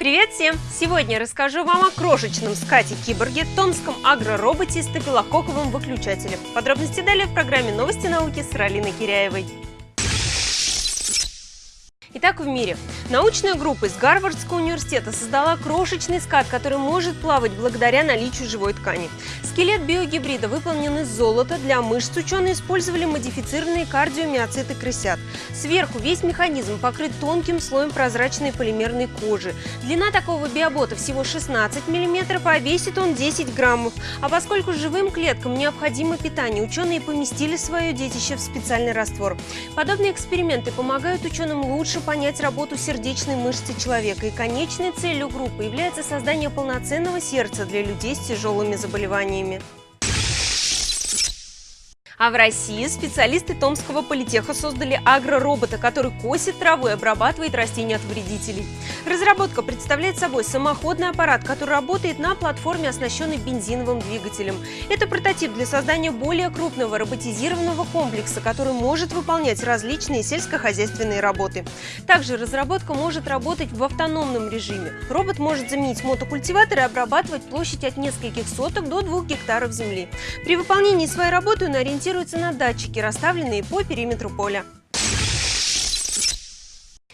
Привет всем! Сегодня расскажу вам о крошечном скате-киборге, томском агророботе и стафилококковом выключателе. Подробности далее в программе «Новости науки» с Ралиной Киряевой. Итак, в мире. Научная группа из Гарвардского университета создала крошечный скат, который может плавать благодаря наличию живой ткани. Скелет биогибрида выполнен из золота. Для мышц ученые использовали модифицированные кардиомиоциты крысят. Сверху весь механизм покрыт тонким слоем прозрачной полимерной кожи. Длина такого биобота всего 16 мм, а весит он 10 граммов. А поскольку живым клеткам необходимо питание, ученые поместили свое детище в специальный раствор. Подобные эксперименты помогают ученым лучше понять работу сердечной мышцы человека. И конечной целью группы является создание полноценного сердца для людей с тяжелыми заболеваниями. А в России специалисты Томского политеха создали агроробота, который косит траву и обрабатывает растения от вредителей. Разработка представляет собой самоходный аппарат, который работает на платформе, оснащенной бензиновым двигателем. Это прототип для создания более крупного роботизированного комплекса, который может выполнять различные сельскохозяйственные работы. Также разработка может работать в автономном режиме. Робот может заменить мотокультиватор и обрабатывать площадь от нескольких соток до двух гектаров земли. При выполнении своей работы он ориентируется ориентируются на датчики, расставленные по периметру поля.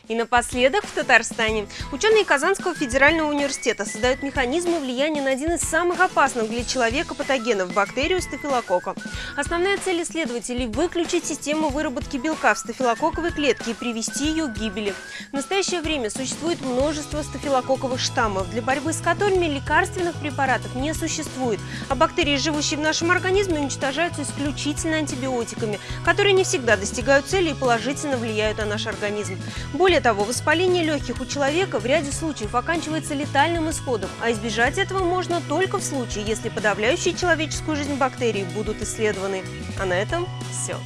И напоследок в Татарстане. Ученые Казанского федерального университета создают механизмы влияния на один из самых опасных для человека патогенов – бактерию стафилококка. Основная цель исследователей – выключить систему выработки белка в стафилококковой клетке и привести ее к гибели. В настоящее время существует множество стафилококковых штаммов, для борьбы с которыми лекарственных препаратов не существует, а бактерии, живущие в нашем организме, уничтожаются исключительно антибиотиками, которые не всегда достигают цели и положительно влияют на наш организм. Более более того, воспаление легких у человека в ряде случаев оканчивается летальным исходом, а избежать этого можно только в случае, если подавляющие человеческую жизнь бактерии будут исследованы. А на этом все.